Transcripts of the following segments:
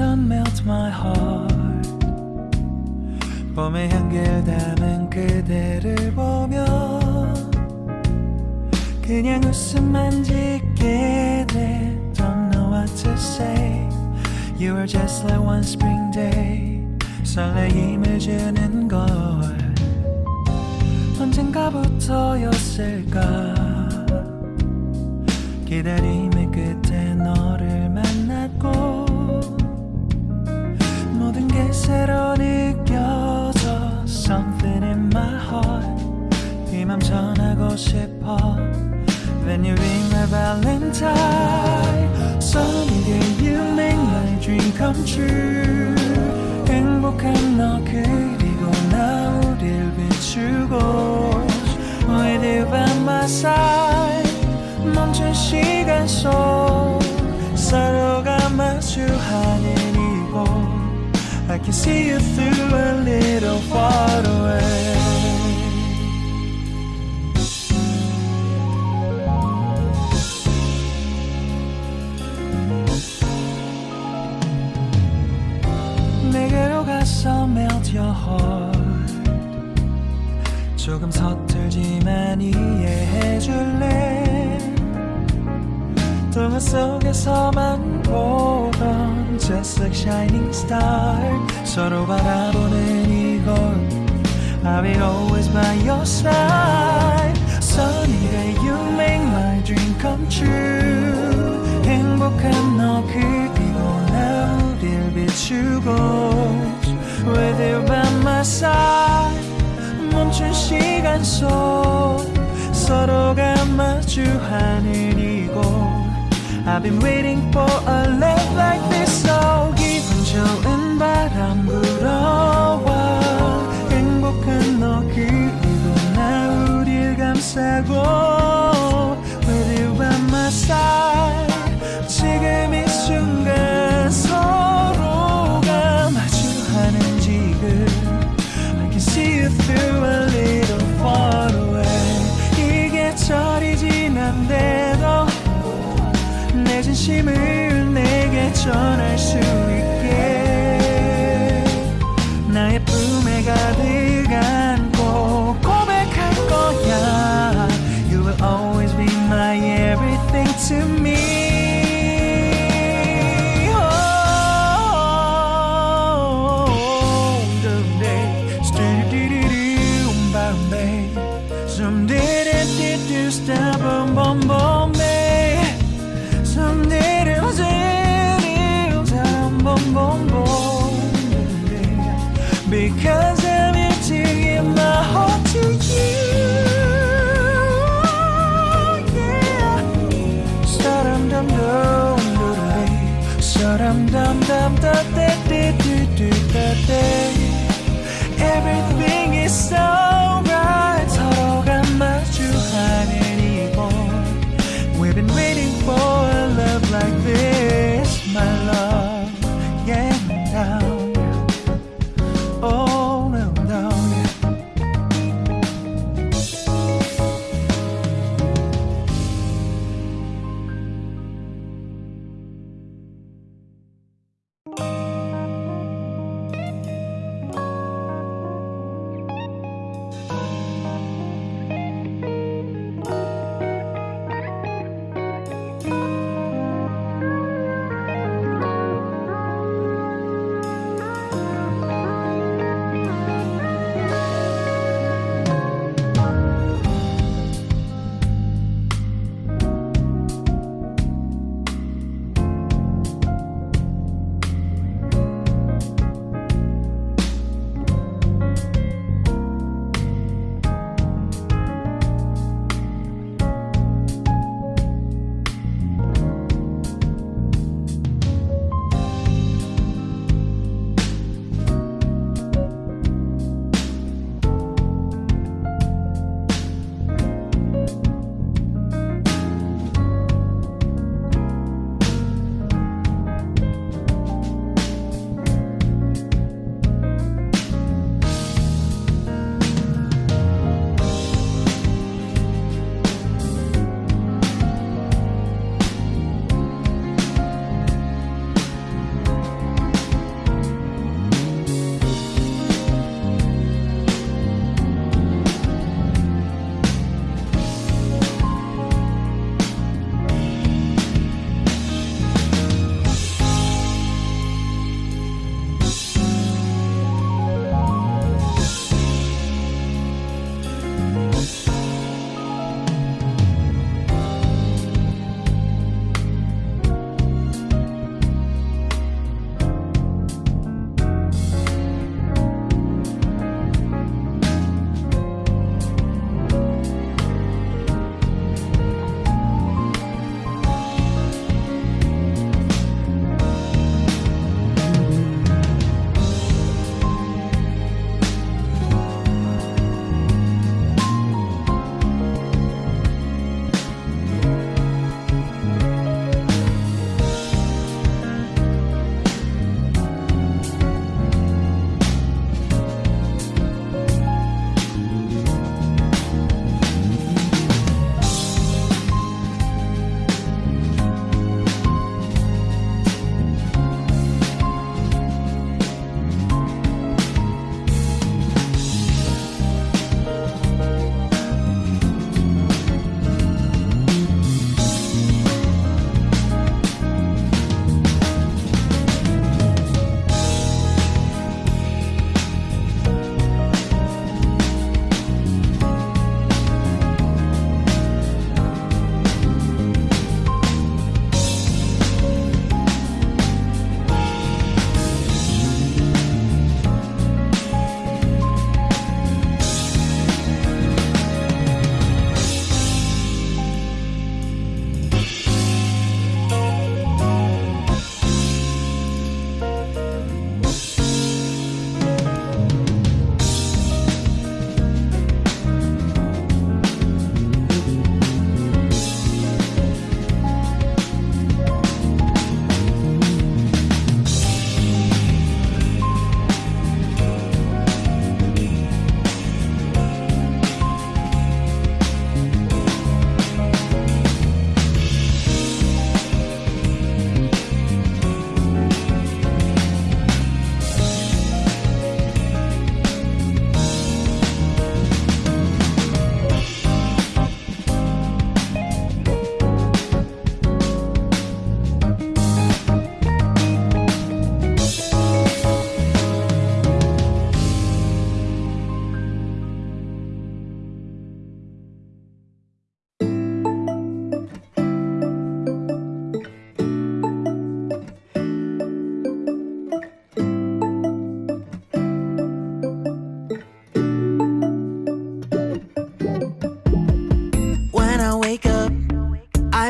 sun melt my heart 봄의 향기를 담은 그대를 보며 그냥 웃음만 짓게 돼 Don't know what to say You are just like one spring day 설레임을 주는 걸 언젠가부터였을까 기다림의 끝 새로 느껴져 Something in my heart 이맘 전하고 싶어 When you ring my valentine Sunny day you make my dream come true 행복한 너 그리고 나 우릴 비추고 With you by my side 멈춘 시간 속 서로가 마주하는 이곳 I can see you through a little far away 내게로 가서 melt your heart 조금 서툴지만 이해해줄래 동화 속에서만 보던 Just like shining star 서로 바라보는 이곳 I'll be always by your side Sunny day you make my dream come true 행복한 너 그리고 나 우릴 비추고 With you by my side 멈춘 시간 속 서로가 마주하는 이곳 I've been waiting for a 내 진심을 내게 전할 수 있게 나의 품에 가득 안고 고백할 거야 You will always be my everything to me Oh, someday, do-do-do-do, Bombay.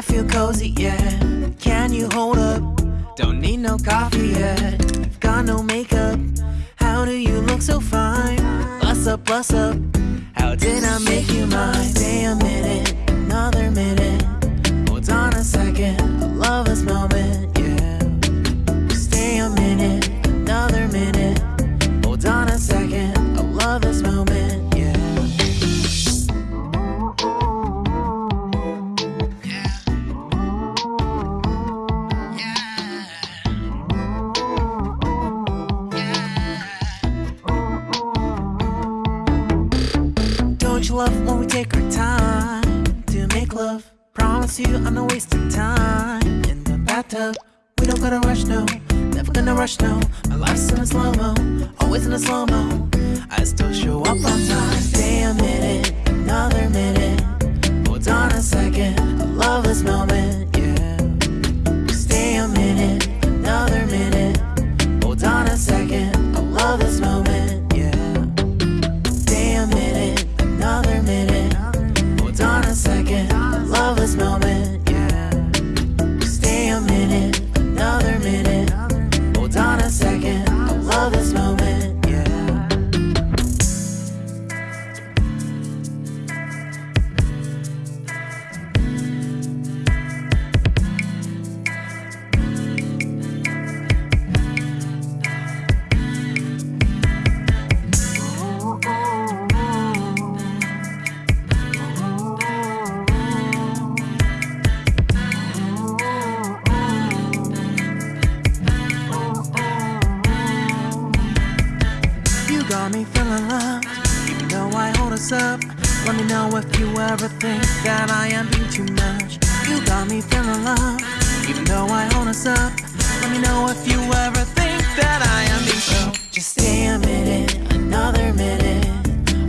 I feel cozy, yeah Can you hold up? Don't need no coffee yet I've got no makeup How do you look so fine? Plus up, plus up How did I make you mine? Stay a minute, another minute Hold on a second, I love this moment Never gonna rush, no. My life's in a slow mo, always in a slow mo. I still show up on time. Stay a minute, another minute. Hold on a second, I love this moment, yeah. Stay a minute, another minute. Hold on a second, I love this moment, yeah. Stay a minute, another minute. Hold on a second, I love this moment, me know if you ever think that I am being so Just stay a minute, another minute.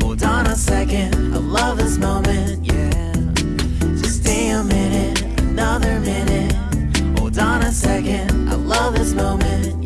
Hold on a second, I love this moment, yeah. Just stay a minute, another minute. Hold on a second, I love this moment.